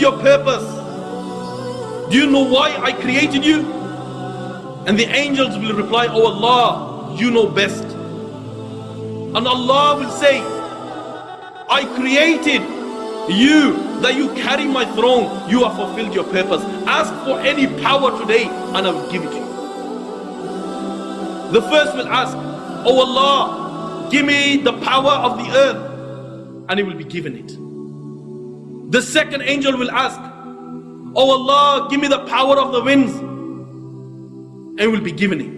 your purpose. Do you know why I created you? And the angels will reply, Oh Allah, you know best. And Allah will say, I created you that you carry my throne. You have fulfilled your purpose. Ask for any power today and I will give it to you. The first will ask, Oh Allah, give me the power of the earth. And he will be given it. The second angel will ask, Oh Allah, give me the power of the winds. And it will be given it.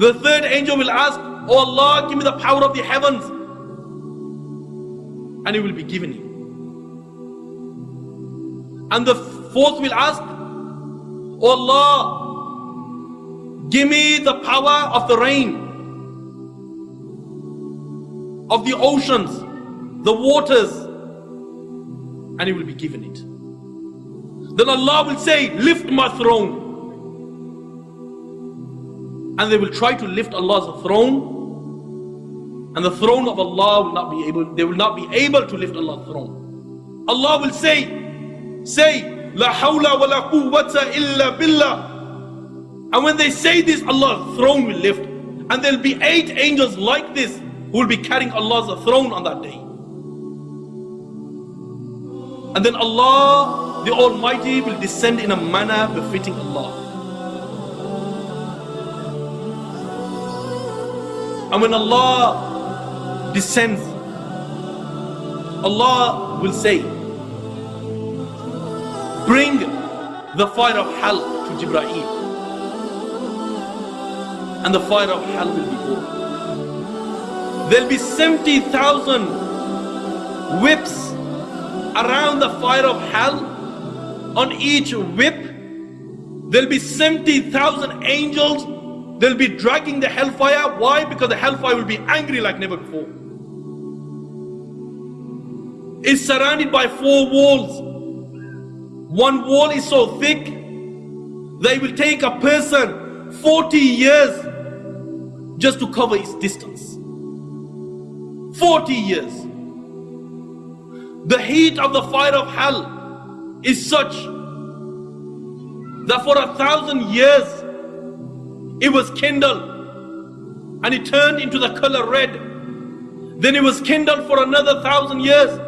The third angel will ask, Oh Allah, give me the power of the heavens. And it will be given it. And the fourth will ask, Oh Allah, give me the power of the rain, of the oceans, the waters, and he will be given it. Then Allah will say, Lift my throne. And they will try to lift Allah's throne. And the throne of Allah will not be able, they will not be able to lift Allah's throne. Allah will say, Say, La hawla wa la quwwata illa billah. And when they say this, Allah's throne will lift. And there'll be eight angels like this who will be carrying Allah's throne on that day. And then Allah, the Almighty, will descend in a manner befitting Allah. And when Allah descends, Allah will say, Bring the fire of hell to Jibreel. And the fire of hell will be born. There'll be 70,000 whips around the fire of hell. On each whip, there'll be 70,000 angels. They'll be dragging the hellfire. Why? Because the hellfire will be angry like never before. It's surrounded by four walls. One wall is so thick, they will take a person 40 years just to cover its distance. 40 years. The heat of the fire of hell is such that for a thousand years it was kindled and it turned into the color red. Then it was kindled for another thousand years.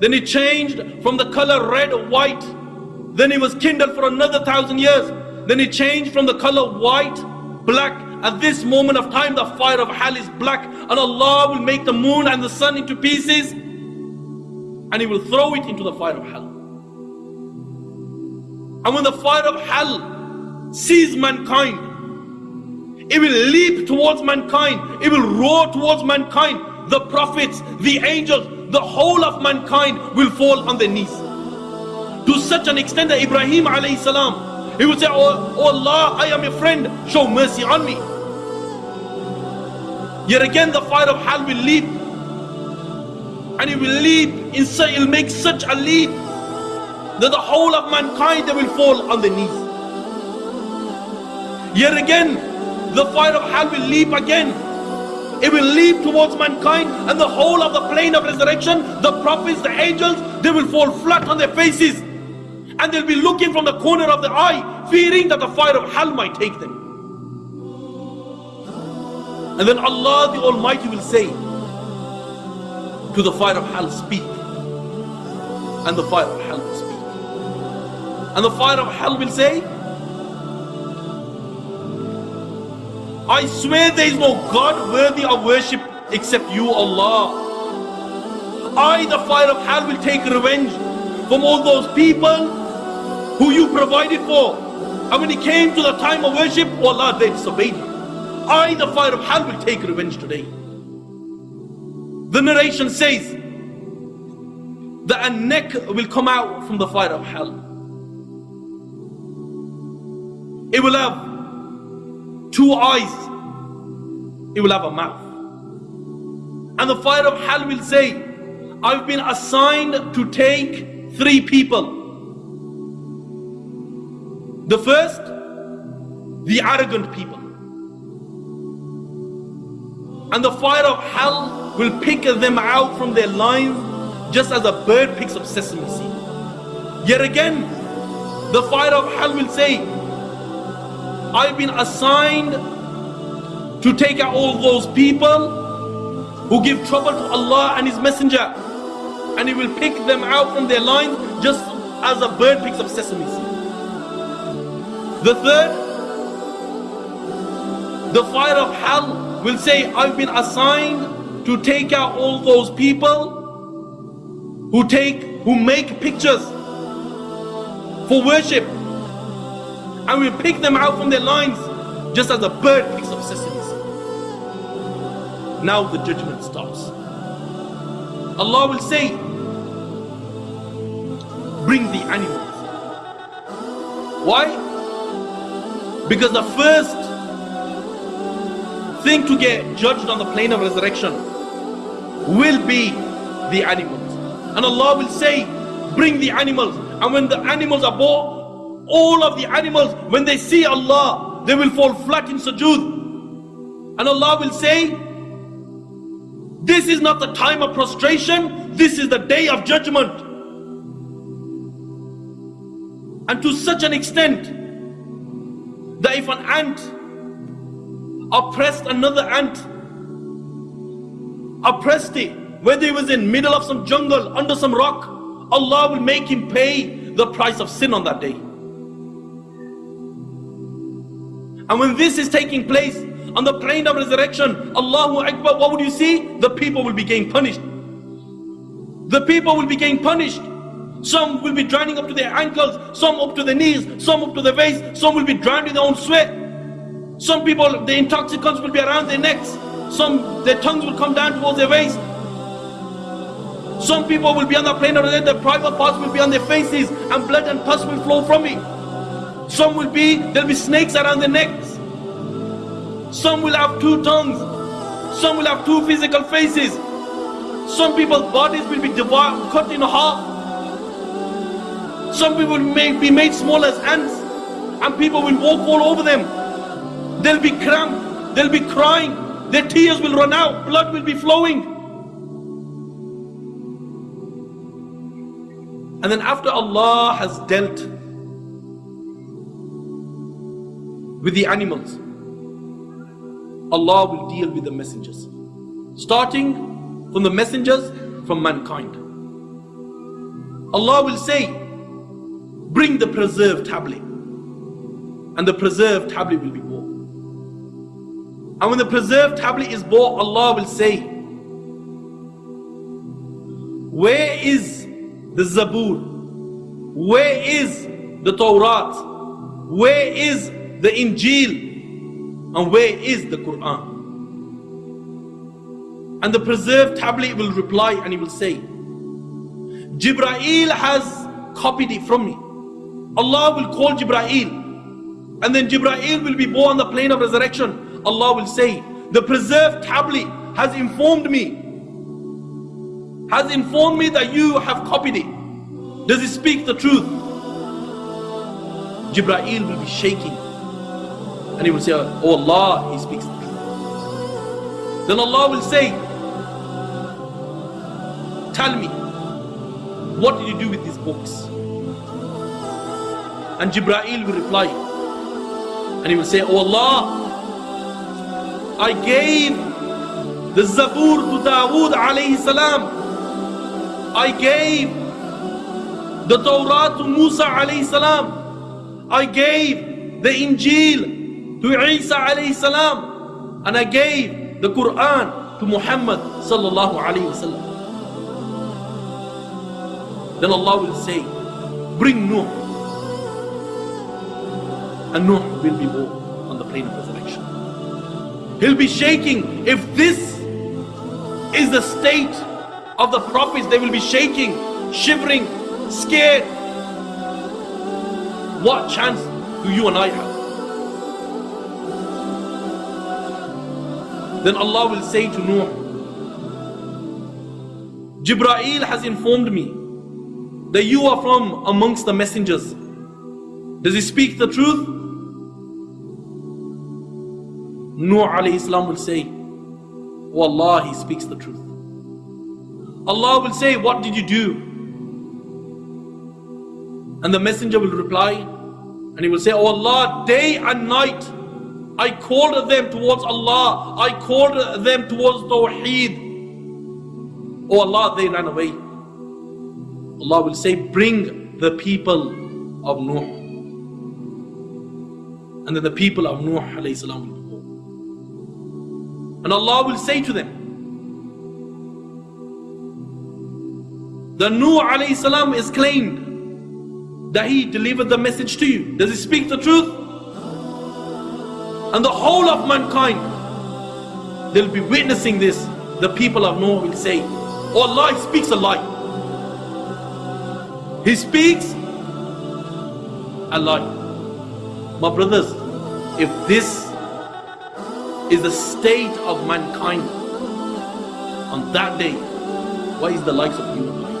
Then it changed from the color red to white. Then it was kindled for another thousand years. Then it changed from the color white, black. At this moment of time, the fire of hell is black, and Allah will make the moon and the sun into pieces, and He will throw it into the fire of hell. And when the fire of hell sees mankind, it will leap towards mankind, it will roar towards mankind. The prophets, the angels, the whole of mankind will fall on their knees to such an extent that Ibrahim alayhi salam, he would say, oh, oh, Allah, I am your friend, show mercy on me. Yet again the fire of hell will leap. And it will leap, in such, it will make such a leap that the whole of mankind they will fall on their knees. Yet again, the fire of hell will leap again. It will leap towards mankind and the whole of the plain of resurrection, the prophets, the angels, they will fall flat on their faces. And they'll be looking from the corner of the eye, fearing that the fire of hell might take them. And then Allah the Almighty will say to the fire of hell, speak. And the fire of hell will speak. And the fire of hell will say, I swear there is no God worthy of worship except you, Allah. I, the fire of hell, will take revenge from all those people who you provided for. And when it came to the time of worship, Allah, they disobeyed you. I, the fire of hell, will take revenge today. The narration says that a neck will come out from the fire of hell. It will have two eyes, it will have a mouth. And the fire of hell will say, I've been assigned to take three people. The first, the arrogant people. And the fire of hell will pick them out from their lines just as a bird picks up sesame seed. Yet again, the fire of hell will say, I've been assigned to take out all those people who give trouble to Allah and His Messenger. And He will pick them out from their lines just as a bird picks up sesame seeds. The third, the fire of hell will say, I've been assigned to take out all those people who take, who make pictures for worship. And we pick them out from their lines just as a bird picks up sesame now the judgment starts. Allah will say, bring the animals. Why? Because the first thing to get judged on the plain of resurrection will be the animals. And Allah will say, bring the animals. And when the animals are brought, all of the animals, when they see Allah, they will fall flat in sujood. And Allah will say, this is not the time of prostration, this is the day of judgment. And to such an extent that if an ant oppressed another ant, oppressed it, whether he was in middle of some jungle, under some rock, Allah will make him pay the price of sin on that day. And when this is taking place, on the plain of resurrection, Allahu Akbar, what would you see? The people will be getting punished. The people will be getting punished. Some will be drowning up to their ankles, some up to their knees, some up to their waist, some will be drowned in their own sweat. Some people, the intoxicants will be around their necks, some their tongues will come down towards their waist. Some people will be on the plane of their private parts will be on their faces, and blood and pus will flow from it. Some will be, there'll be snakes around their necks. Some will have two tongues. Some will have two physical faces. Some people's bodies will be divided, cut in half. Some people may be made small as ants and people will walk all over them. They'll be cramped. They'll be crying. Their tears will run out. Blood will be flowing. And then after Allah has dealt with the animals, Allah will deal with the messengers. Starting from the messengers from mankind. Allah will say, bring the preserved tablet. And the preserved tablet will be bought. And when the preserved tablet is bought, Allah will say, where is the Zabur? Where is the Torah? Where is the Injil? And where is the Quran? And the preserved tablet will reply and he will say, Jibraeel has copied it from me. Allah will call Jibraeel. And then Jibraeel will be born on the plain of resurrection. Allah will say, the preserved tablet has informed me. Has informed me that you have copied it. Does it speak the truth? Jibraeel will be shaking and he will say, Oh Allah, he speaks the truth. Then Allah will say, Tell me, what did you do with these books? And Jibreel will reply, and he will say, Oh Allah, I gave the Zabur to Dawood alayhi salam. I gave the Torah to Musa alayhi salam. I gave the Injil to Isa alayhi salam and I gave the Quran to Muhammad sallallahu alayhi wasallam. Then Allah will say, bring Nuh. And Nuh will be born on the plain of resurrection. He'll be shaking. If this is the state of the prophets, they will be shaking, shivering, scared. What chance do you and I have? Then Allah will say to Nuh, Jibraeel has informed me that you are from amongst the messengers. Does he speak the truth? Nuh alayhi salam will say, Oh Allah, he speaks the truth. Allah will say, What did you do? And the messenger will reply and he will say, Oh Allah, day and night I called them towards Allah. I called them towards Tawheed. Oh Allah, they ran away. Allah will say, Bring the people of Nuh. And then the people of Nuh alayhi salam. And Allah will say to them, The Nuh alayhi salam is claimed that he delivered the message to you. Does he speak the truth? And the whole of mankind, they'll be witnessing this. The people of Noah will say, Oh Allah, speaks a lie. He speaks a lie. My brothers, if this is the state of mankind on that day, what is the likes of human life?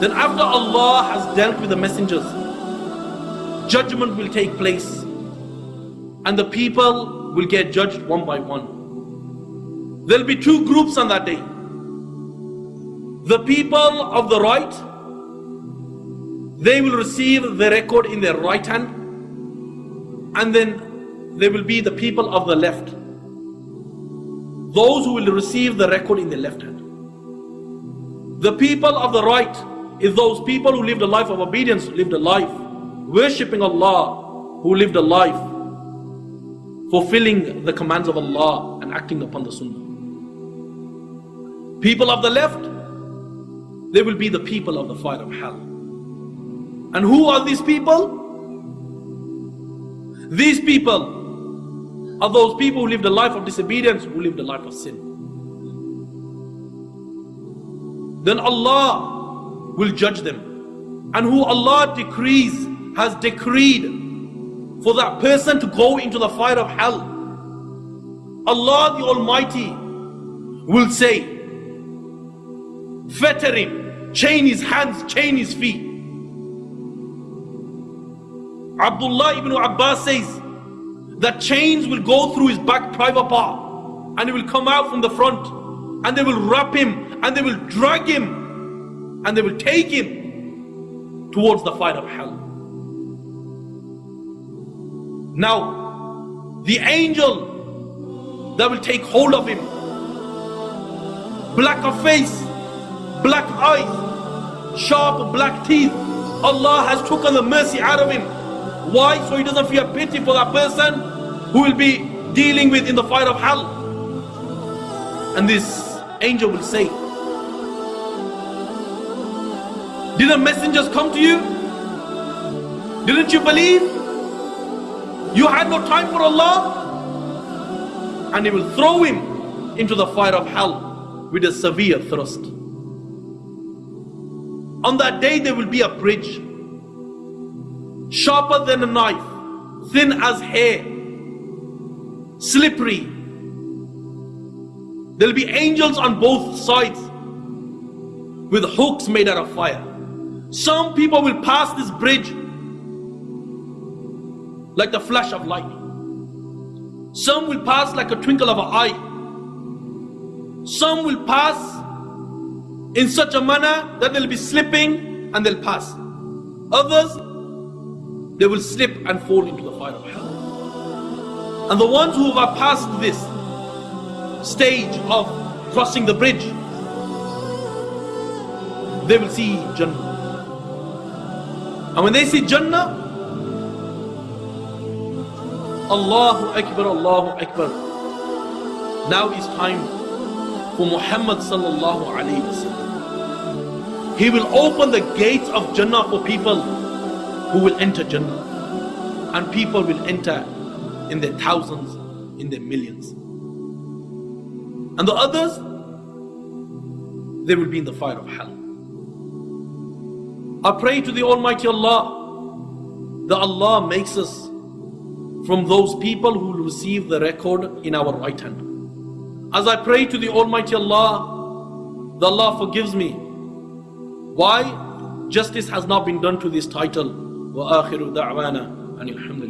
Then after Allah has dealt with the messengers, judgment will take place and the people will get judged one by one. There'll be two groups on that day. The people of the right, they will receive the record in their right hand, and then there will be the people of the left. Those who will receive the record in the left hand. The people of the right is those people who lived a life of obedience, lived a life worshipping Allah, who lived a life fulfilling the commands of Allah and acting upon the Sunnah. People of the left, they will be the people of the fire of hell. And who are these people? These people are those people who live the life of disobedience, who live the life of sin. Then Allah will judge them. And who Allah decrees, has decreed for that person to go into the fire of hell. Allah the Almighty will say, fetter him, chain his hands, chain his feet. Abdullah ibn Abbas says that chains will go through his back private part and he will come out from the front and they will wrap him and they will drag him and they will take him towards the fire of hell. Now, the angel that will take hold of him, black of face, black eyes, sharp black teeth, Allah has taken the mercy out of him. Why? So he doesn't feel pity for that person who will be dealing with in the fire of hell. And this angel will say, Didn't messengers come to you? Didn't you believe? You had no time for Allah. And He will throw him into the fire of hell with a severe thrust. On that day, there will be a bridge, sharper than a knife, thin as hair, slippery. There'll be angels on both sides with hooks made out of fire. Some people will pass this bridge like the flash of light. Some will pass like a twinkle of an eye. Some will pass in such a manner that they'll be slipping and they'll pass. Others, they will slip and fall into the fire of hell. And the ones who have passed this stage of crossing the bridge, they will see Jannah. And when they see Jannah, Allahu Akbar, Allahu Akbar. Now is time for Muhammad sallallahu alayhi wasallam. He will open the gates of Jannah for people who will enter Jannah. And people will enter in their thousands, in their millions. And the others, they will be in the fire of hell. I pray to the Almighty Allah that Allah makes us from those people who will receive the record in our right hand. As I pray to the Almighty Allah, the Allah forgives me. Why? Justice has not been done to this title. وآخر دعوانا أن الحمد